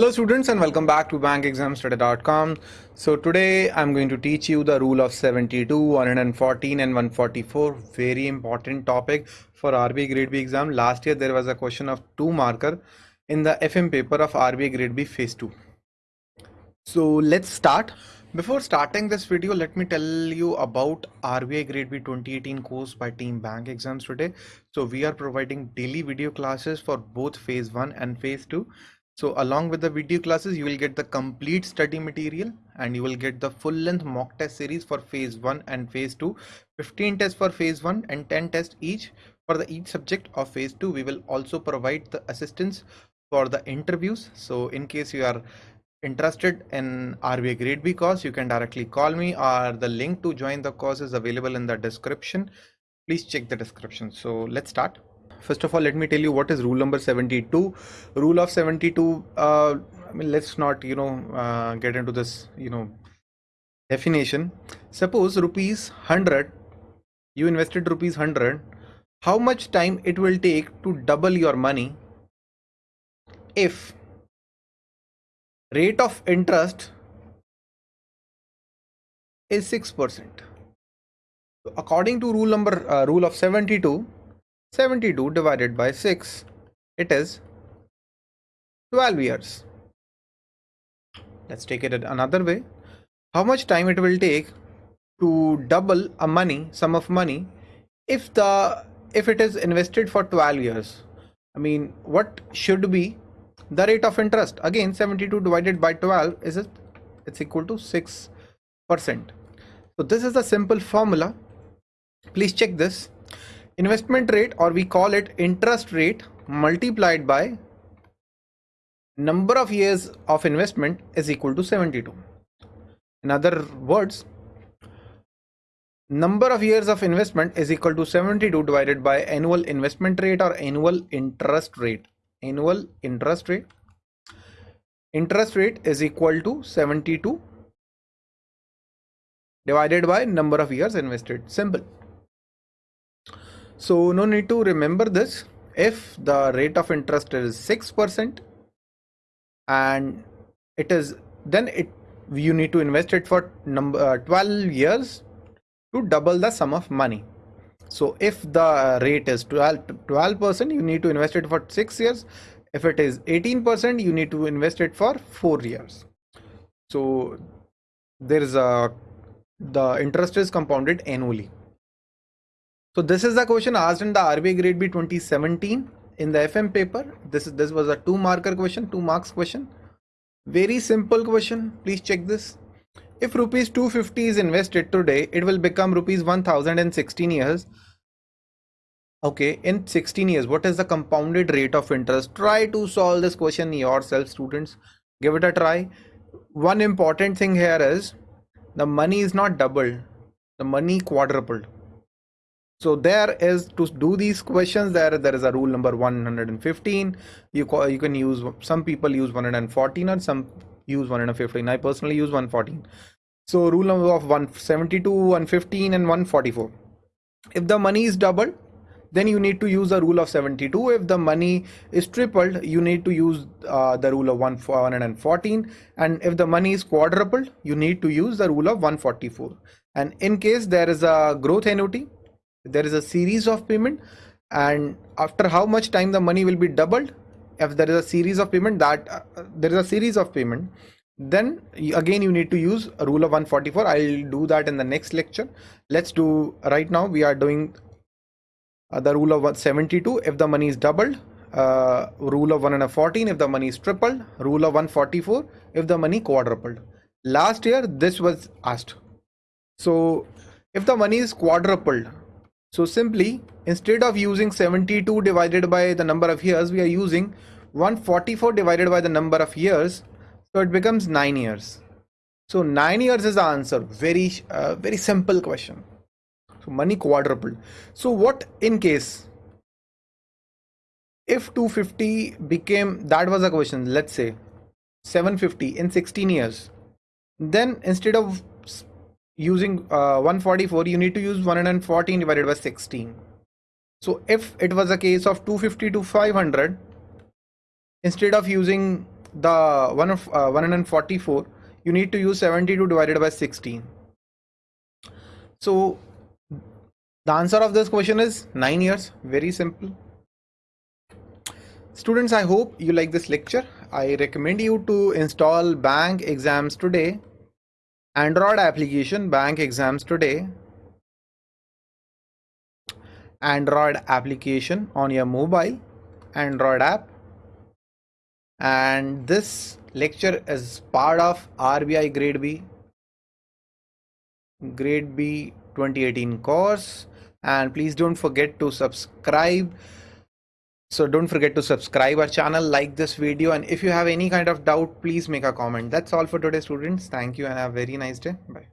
Hello students and welcome back to bankexamstoday.com. So today I'm going to teach you the rule of 72, 114 and 144. Very important topic for RBI grade B exam. Last year there was a question of two marker in the FM paper of RBI grade B phase 2. So let's start. Before starting this video, let me tell you about RBI Grade B 2018 course by Team Bank Exams today. So we are providing daily video classes for both phase 1 and phase 2 so along with the video classes, you will get the complete study material and you will get the full length mock test series for phase 1 and phase 2, 15 tests for phase 1 and 10 tests each for the each subject of phase 2. We will also provide the assistance for the interviews. So in case you are interested in RBI grade B course, you can directly call me or the link to join the course is available in the description. Please check the description. So let's start first of all let me tell you what is rule number 72 rule of 72 uh, I mean let's not you know uh, get into this you know definition. Suppose rupees 100 you invested rupees 100 how much time it will take to double your money if rate of interest is 6% according to rule number uh, rule of 72 72 divided by 6 it is 12 years. Let's take it another way. How much time it will take to double a money sum of money if the if it is invested for 12 years? I mean what should be the rate of interest? Again 72 divided by 12 is it? It's equal to 6 percent. So this is a simple formula. Please check this investment rate or we call it interest rate multiplied by number of years of investment is equal to 72 in other words number of years of investment is equal to 72 divided by annual investment rate or annual interest rate. Annual interest rate. Interest rate is equal to 72 divided by number of years invested. Simple so no need to remember this. If the rate of interest is 6% and it is then it you need to invest it for number uh, 12 years to double the sum of money. So if the rate is 12 percent, you need to invest it for six years. If it is 18 percent, you need to invest it for four years. So there is a the interest is compounded annually. So this is the question asked in the RBI grade B 2017 in the FM paper. This is this was a two marker question, two marks question. Very simple question. Please check this. If rupees 250 is invested today, it will become rupees 1000 in 16 years. Okay, in 16 years, what is the compounded rate of interest? Try to solve this question yourself, students. Give it a try. One important thing here is the money is not doubled, the money quadrupled so there is to do these questions there there is a rule number 115 you call, you can use some people use 114 and some use 115 i personally use 114 so rule number of 172 115 and 144 if the money is doubled then you need to use the rule of 72 if the money is tripled you need to use uh, the rule of 114 and if the money is quadrupled you need to use the rule of 144 and in case there is a growth annuity there is a series of payment and after how much time the money will be doubled if there is a series of payment that uh, there is a series of payment then again you need to use a rule of 144 i'll do that in the next lecture. Let's do right now we are doing uh, the rule of 72 if the money is doubled uh, rule of 114 if the money is tripled rule of 144 if the money quadrupled. Last year this was asked. So if the money is quadrupled so simply, instead of using 72 divided by the number of years, we are using 144 divided by the number of years. So it becomes 9 years. So 9 years is the answer. Very, uh, very simple question. So money quadrupled. So what in case if 250 became, that was a question, let's say 750 in 16 years, then instead of using uh, 144 you need to use 114 divided by 16 so if it was a case of 250 to 500 instead of using the one of uh, 144 you need to use 72 divided by 16 so the answer of this question is 9 years. Very simple. Students i hope you like this lecture. I recommend you to install bank exams today android application bank exams today. Android application on your mobile android app. And this lecture is part of RBI grade B. Grade B 2018 course. And please don't forget to subscribe so don't forget to subscribe our channel like this video and if you have any kind of doubt please make a comment. That's all for today students. Thank you and have a very nice day. Bye